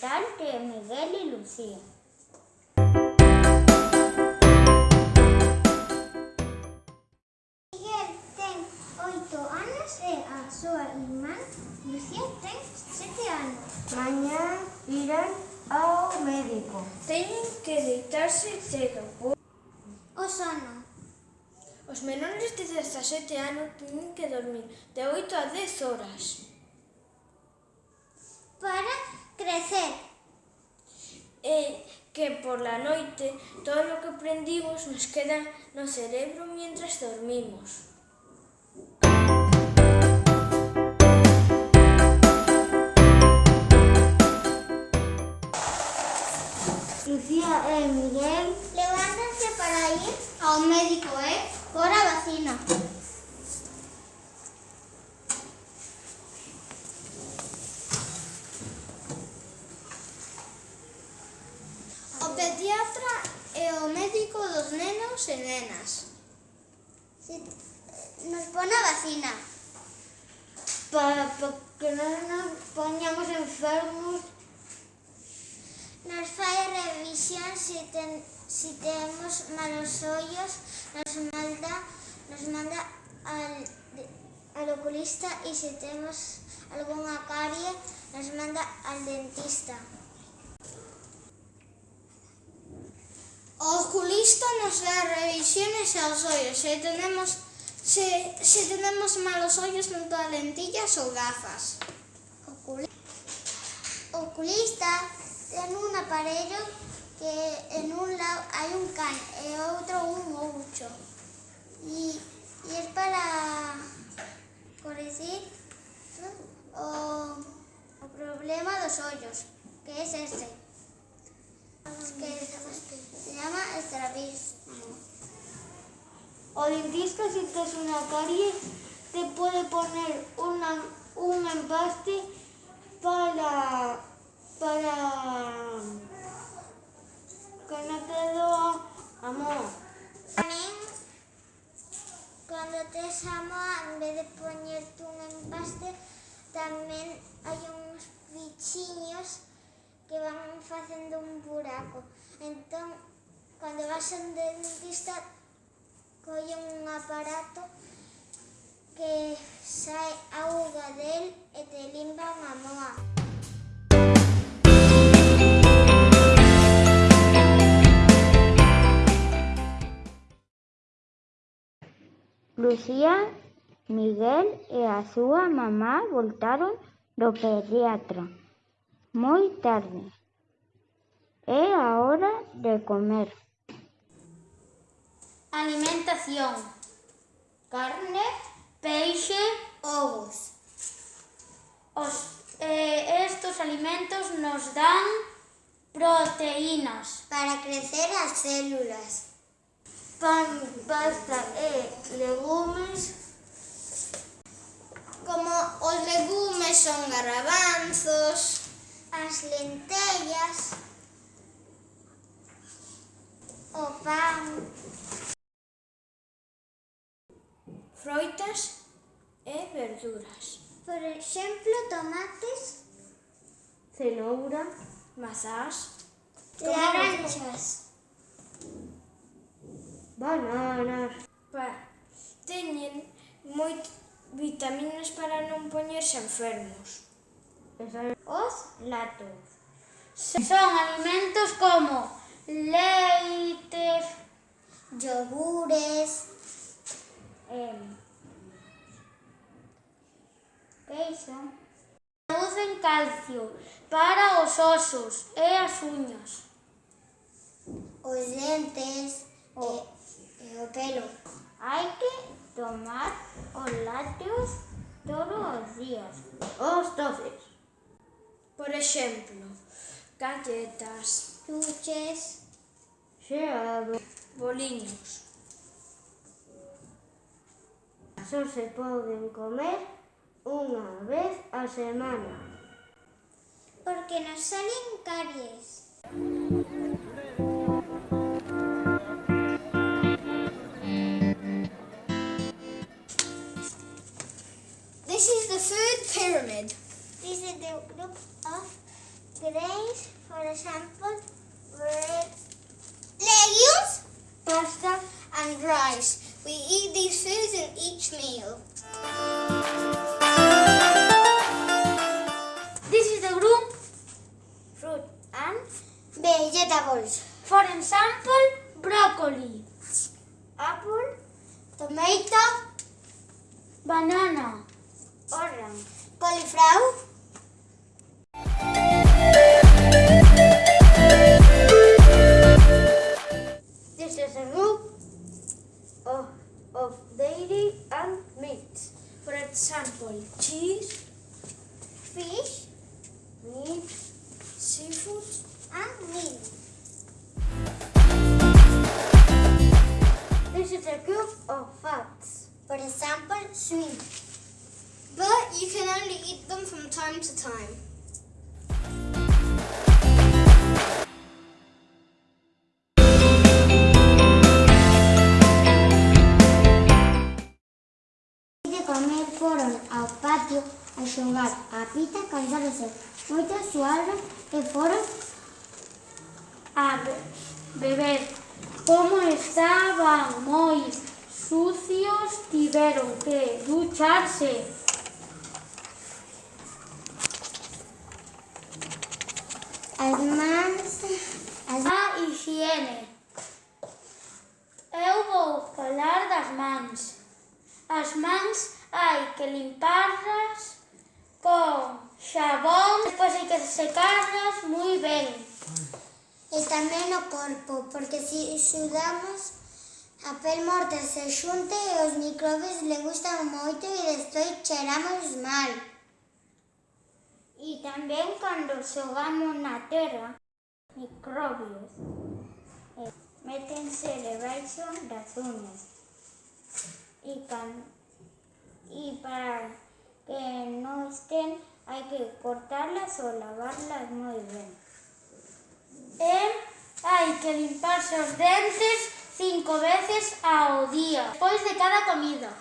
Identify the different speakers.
Speaker 1: cantante Miguel y Lucía. Miguel ten oito anos e a súa irmán Lucía ten sete anos.
Speaker 2: Mañá irán ao médico.
Speaker 3: Teñen que deitarse cedo.
Speaker 1: O sono.
Speaker 3: Os menores de 17 anos teñen que dormir de 8 a 10 horas.
Speaker 1: Para crecer.
Speaker 3: E que por la noite todo o que aprendimos nos queda no cerebro mientras dormimos.
Speaker 2: Lucía e Miguel
Speaker 1: Levántanse para ir ao médico e
Speaker 3: nenas.
Speaker 1: Si, nos pon a vacina.
Speaker 2: Para, para que non nos poñamos enfermos.
Speaker 1: Nos fai revisión si, ten, si temos malos ollos, nos manda, nos manda al, al oculista e se temos algunha carie, nos manda al dentista.
Speaker 3: oculista nos da revisiones a los hoyos. Si tenemos, si, si tenemos malos hoyos, nos da lentillas o gafas.
Speaker 1: Oculista en un aparello que en un lado hay un can, en otro un gaucho. Y, y, es para corregir ¿sí? o, o problema de los hoyos, que es este. Llama estrabismo.
Speaker 2: O dentista, si tes una carie, te puede poner una, un empaste para, para que no te doa amor.
Speaker 1: Tamén, cando tes a moa, en vez de poñerte un empaste, tamén hai uns bichiños que van facendo un buraco. Entón, cando vas a un dentista colle un aparato que sai auga del e te limpa a moa.
Speaker 4: Lucía, Miguel e a súa mamá voltaron do pediatra moi tarde. É a hora de comer.
Speaker 1: Alimentación. Carne, peixe, ovos. Os, eh, estos alimentos nos dan proteínas. Para crecer as células.
Speaker 2: Pan, pasta e legumes.
Speaker 3: Como os legumes son garbanzos,
Speaker 1: as lentellas, o pan,
Speaker 3: froitas e verduras.
Speaker 1: Por exemplo, tomates,
Speaker 2: cenoura,
Speaker 3: mazás,
Speaker 1: laranxas,
Speaker 2: bananas.
Speaker 3: Pa, teñen moit vitaminas para non poñerse enfermos.
Speaker 1: Os latos. Son alimentos como leite, yogures, eh, queixo. Producen calcio para os osos e as uñas. Os dentes o, e, e o pelo.
Speaker 4: Hai que tomar os lácteos todos os días.
Speaker 2: Os doces.
Speaker 3: Por exemplo, galletas,
Speaker 1: chuches,
Speaker 2: xeado,
Speaker 3: boliños.
Speaker 2: Só se poden comer unha vez a semana.
Speaker 1: porque nos salen caries.
Speaker 3: This is the food pyramid.
Speaker 1: This is the group of grains, for example, bread,
Speaker 2: Legumes
Speaker 5: pasta,
Speaker 2: and rice. We eat these foods in each meal. from time to time.
Speaker 1: De comer foron ao patio a xogar a pita cansáronse moito a e foron
Speaker 5: a beber. Como estaban moi sucios, tiveron que ducharse.
Speaker 1: As mans, as
Speaker 5: a ah, higiene. Eu vou falar das mans. As mans hai que limparlas con xabón, despois hai que secarlas moi ben.
Speaker 1: E tamén o corpo, porque se sudamos a pel morta se xunte e os microbios le gustan moito e despois cheiramos mal.
Speaker 4: y también cuando sogamos na terra, microbios, eh, metem-se debaixo das unhas e, can, e para que no estén hay que cortarlas o lavarlas muy bien.
Speaker 5: Em, hay que limpar sus dentes cinco veces ao día, después de cada comida.